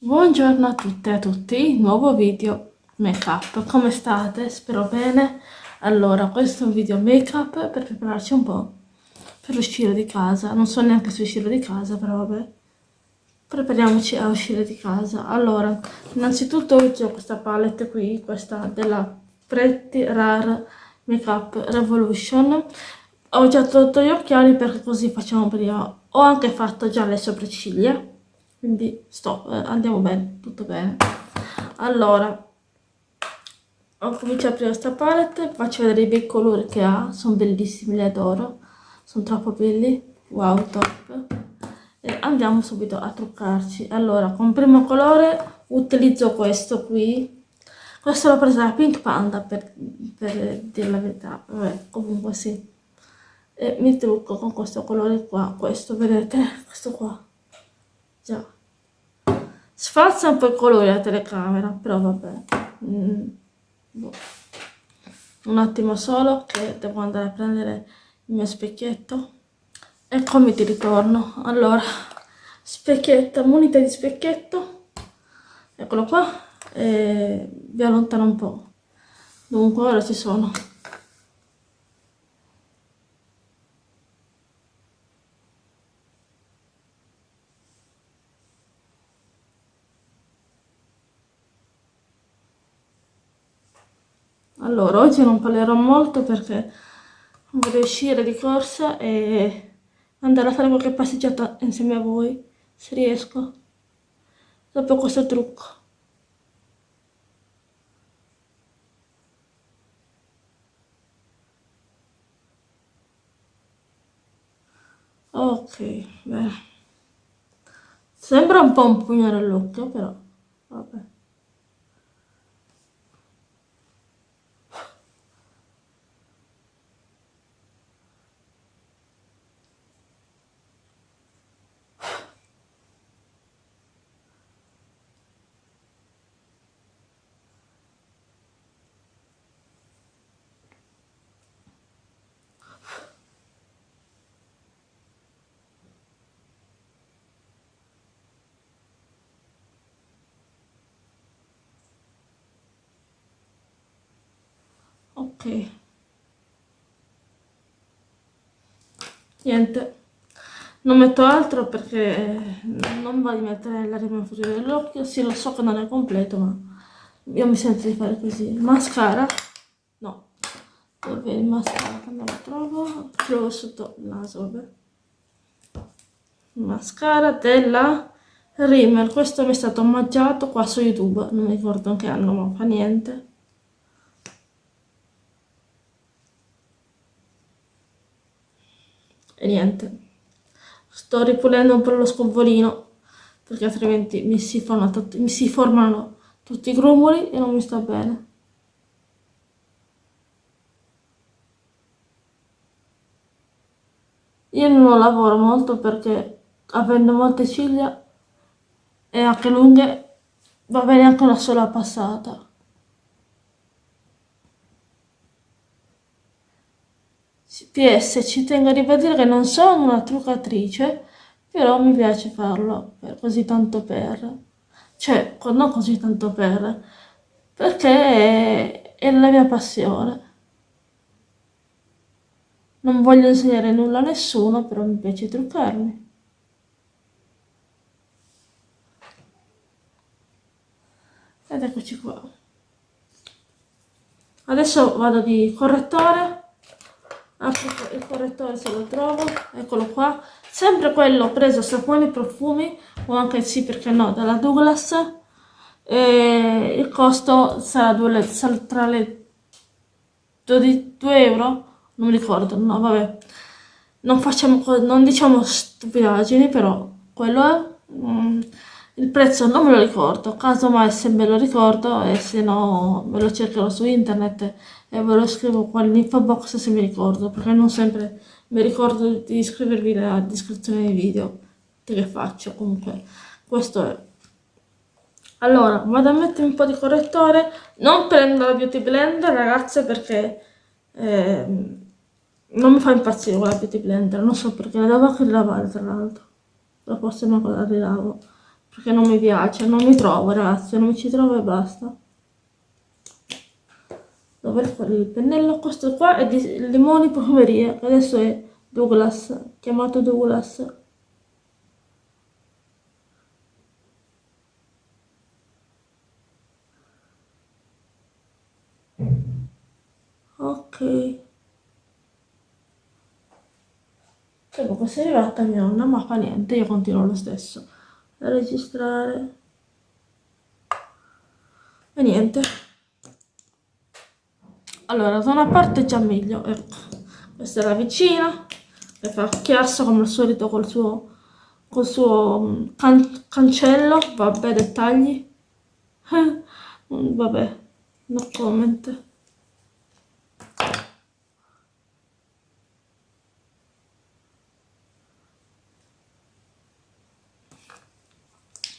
Buongiorno a tutte e a tutti, nuovo video make up, come state? Spero bene. Allora, questo è un video make up per prepararci un po' per uscire di casa. Non so neanche se uscire di casa, però vabbè. Prepariamoci a uscire di casa. Allora, innanzitutto ho questa palette qui, questa della Pretty Rare Makeup Revolution. Ho già tolto gli occhiali perché così facciamo prima. Ho anche fatto già le sopracciglia quindi sto, eh, andiamo bene, tutto bene. Allora, ho cominciato a aprire questa palette, faccio vedere i bei colori che ha, sono bellissimi, li adoro, sono troppo belli, wow, top. E andiamo subito a truccarci. Allora, con primo colore utilizzo questo qui, questo l'ho preso da Pink Panda per, per dire la verità, vabbè, comunque sì. E mi trucco con questo colore qua, questo, vedete, questo qua già. Sfalsa un po' il colore la telecamera però vabbè. Mm. boh. un attimo solo che devo andare a prendere il mio specchietto. E come ti ritorno. Allora specchietto munita di specchietto. Eccolo qua. E vi allontano un po' dunque ora ci sono Allora, oggi non parlerò molto perché vorrei uscire di corsa e andare a fare qualche passeggiata insieme a voi, se riesco, dopo questo trucco. Ok, bene. Sembra un po' un pugnare all'occhio, però, vabbè. Ok. Niente. Non metto altro perché non va di mettere la rima fuori dell'occhio. Sì lo so che non è completo ma io mi sento di fare così. Mascara? No. Dove il mascara? Non lo trovo. Trovo sotto il naso vabbè. Mascara della Rimmel. Questo mi è stato omaggiato qua su youtube. Non mi ricordo che anno ma fa niente e niente. Sto ripulendo un po' lo scovolino perché altrimenti mi si, mi si formano tutti i grumoli e non mi sta bene. Io non lavoro molto perché avendo molte ciglia e anche lunghe va bene anche una sola passata PS ci tengo a ribadire che non sono una truccatrice, però mi piace farlo, per, così tanto per. Cioè, non così tanto per, perché è, è la mia passione. Non voglio insegnare nulla a nessuno, però mi piace truccarmi. Ed eccoci qua. Adesso vado di correttore apro il correttore se lo trovo eccolo qua. Sempre quello preso saponi profumi o anche sì perché no dalla Douglas. E il costo sarà, due, tra le 2 euro? Non mi ricordo no vabbè. Non facciamo non diciamo stupidaggini però quello è mm, il prezzo non me lo ricordo casomai se me lo ricordo e se no me lo cercherò su internet e ve lo scrivo qua nell'info box se mi ricordo perché non sempre mi ricordo di iscrivervi nella descrizione dei video che faccio comunque questo è. Allora vado a mettere un po' di correttore non prendo la beauty blender ragazze perché eh, non mi fa impazzire quella beauty blender non so perché la devo anche lavare tra l'altro la prossima cosa la rilavo perché non mi piace, non mi trovo ragazzi, non mi ci trovo e basta. Dovrei fare il pennello, questo qua è di limoni profumeria, adesso è Douglas, chiamato Douglas. Ok. Comunque se è arrivata mia nonna, ma fa niente, io continuo lo stesso registrare. E niente. Allora, da una parte già meglio, ecco. Questa la vicina, che fa chiasso come al solito col suo, col suo mm, can cancello. Vabbè, dettagli. Vabbè, no comment.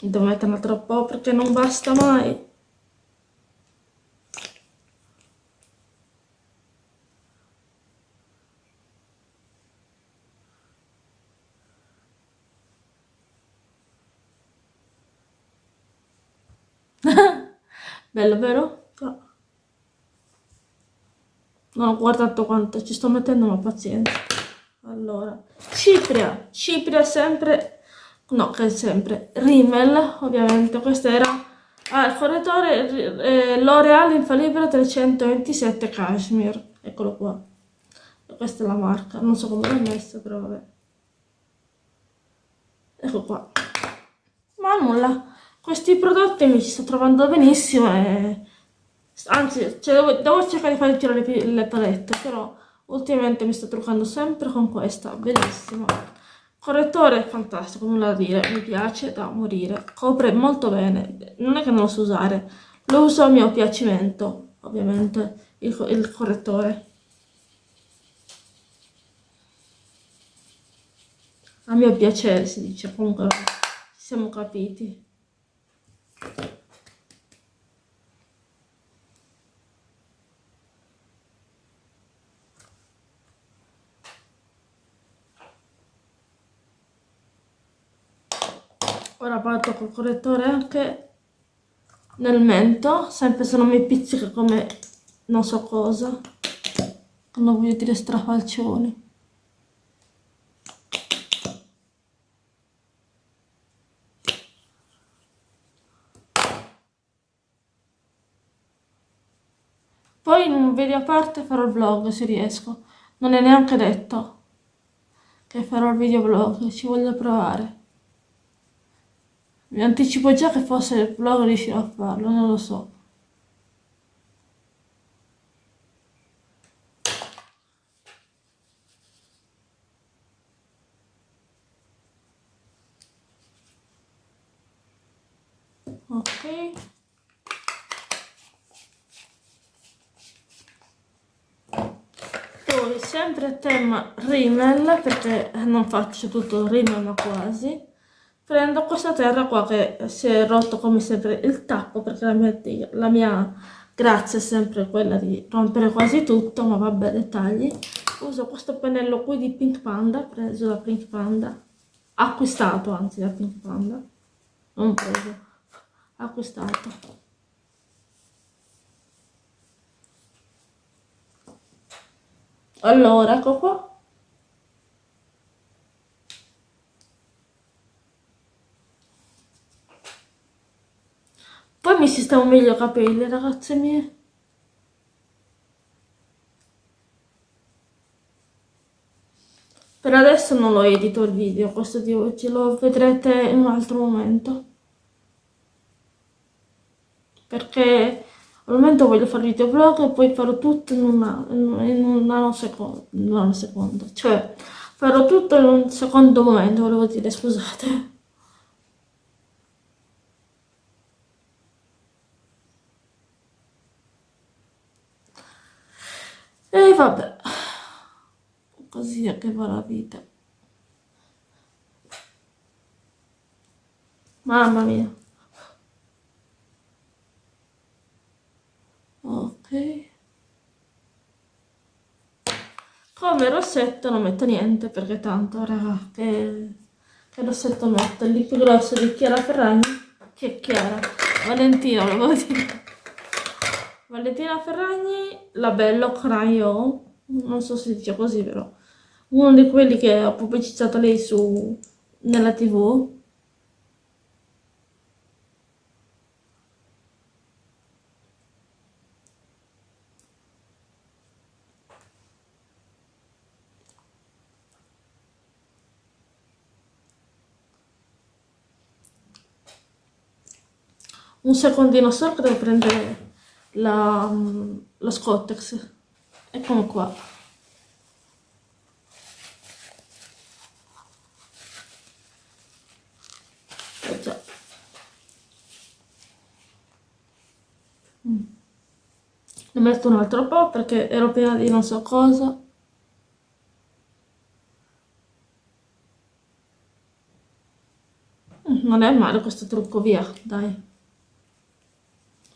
Devo metterne troppo perché non basta mai. Bello, vero? Non ho guardato quanto ci sto mettendo, ma pazienza. Allora, Cipria. Cipria sempre no che è sempre Rimmel ovviamente. Questo era ah, il fornitore eh, L'Oreal Infallibile 327 Cashmere. Eccolo qua. Questa è la marca. Non so come l'ho messa però vabbè. Ecco qua. Ma nulla. Questi prodotti mi ci sto trovando benissimo e anzi cioè, devo, devo, cercare di fare tirare le, le palette però ultimamente mi sto truccando sempre con questa. Bellissima Correttore fantastico, nulla da dire, mi piace da morire, copre molto bene, non è che non lo so usare, lo uso a mio piacimento, ovviamente, il, il correttore. A mio piacere si dice, comunque ci siamo capiti. Ora parto col correttore anche. Nel mento sempre se non mi pizzica come non so cosa. Non voglio dire strafalcioni. Poi in un video a parte farò il vlog se riesco. Non è neanche detto che farò il video vlog ci voglio provare mi anticipo già che forse il vlog riuscirò a farlo, non lo so. Ok. Poi sempre tema rimel perché non faccio tutto il rimel ma quasi prendo questa terra qua che si è rotto come sempre il tappo perché la mia, la mia grazia è sempre quella di rompere quasi tutto ma vabbè dettagli. Uso questo pennello qui di Pink Panda preso da Pink Panda. Acquistato anzi da Pink Panda. Non preso acquistato. Allora ecco qua Poi mi sistemo meglio i capelli, ragazze mie. Per adesso non lo edito il video, questo di oggi, lo vedrete in un altro momento. Perché al momento voglio fare il videoblog e poi farò tutto in una, in un nanosecondo, nanosecondo, cioè farò tutto in un secondo momento, volevo dire, scusate. E vabbè, così è che va la vita. Mamma mia. Ok. Come rossetto non metto niente perché tanto, raga, che, che rossetto metto, il più grosso di Chiara Ferragni, che è Chiara, Valentina, volevo dire. Valentina Ferragni, la Bello Crayon, non so se dice così però, uno di quelli che ha pubblicizzato lei su, nella tv, un secondino solo che devo prendere la, lo scottex eccolo qua eh già. Mm. ne metto un altro po' perché ero piena di non so cosa mm, non è male questo trucco via dai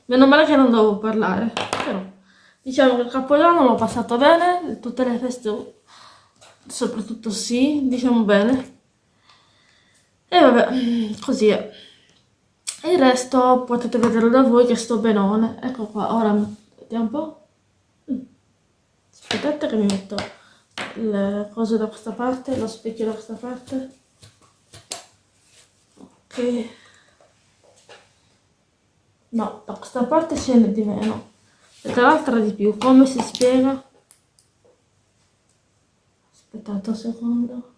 Meno male che non devo parlare, però diciamo che il capodanno l'ho passato bene, tutte le feste soprattutto sì, diciamo bene. E vabbè, così è. Il resto potete vederlo da voi che sto benone. Ecco qua, ora vediamo un po'. Aspettate che mi metto le cose da questa parte, lo specchio da questa parte. Ok. No, da questa parte scende di meno. E dall'altra di più. Come si spiega? Aspettate un secondo.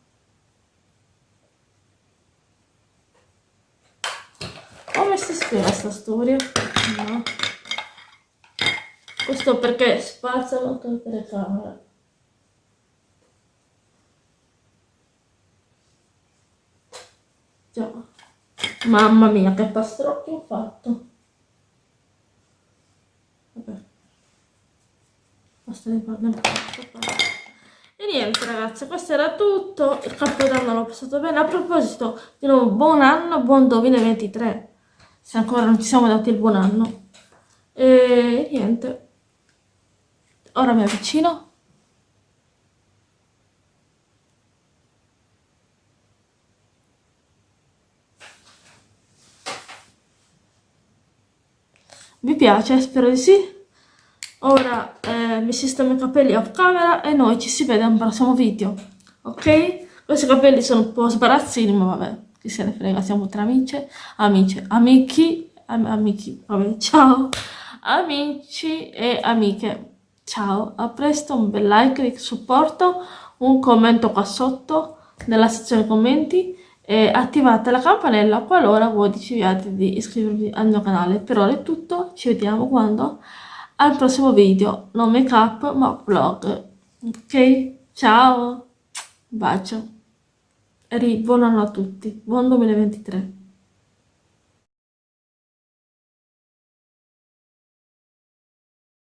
Come si spiega questa storia? No. Questo perché spazzano tutte le camere. Già. Mamma mia, che pastrocchio ho fatto. Basta parliamo e niente ragazzi questo era tutto. Il capodanno l'ho passato bene. A proposito di nuovo buon anno buon 2023 se ancora non ci siamo dati il buon anno. E niente. Ora mi avvicino. Vi piace? spero di sì. Ora eh, mi sistemo i capelli off camera e noi ci si vede al prossimo video ok? Questi capelli sono un po' sbarazzini ma vabbè chi se ne frega siamo tra amici amici amici am amici vabbè ciao amici e amiche. Ciao a presto un bel like di supporto un commento qua sotto nella sezione commenti e attivate la campanella qualora voi decidiate di iscrivervi al mio canale. Per ora è tutto ci vediamo quando al prossimo video, non make up ma vlog. Ok? Ciao! Bacio! E buon anno a tutti, buon 2023!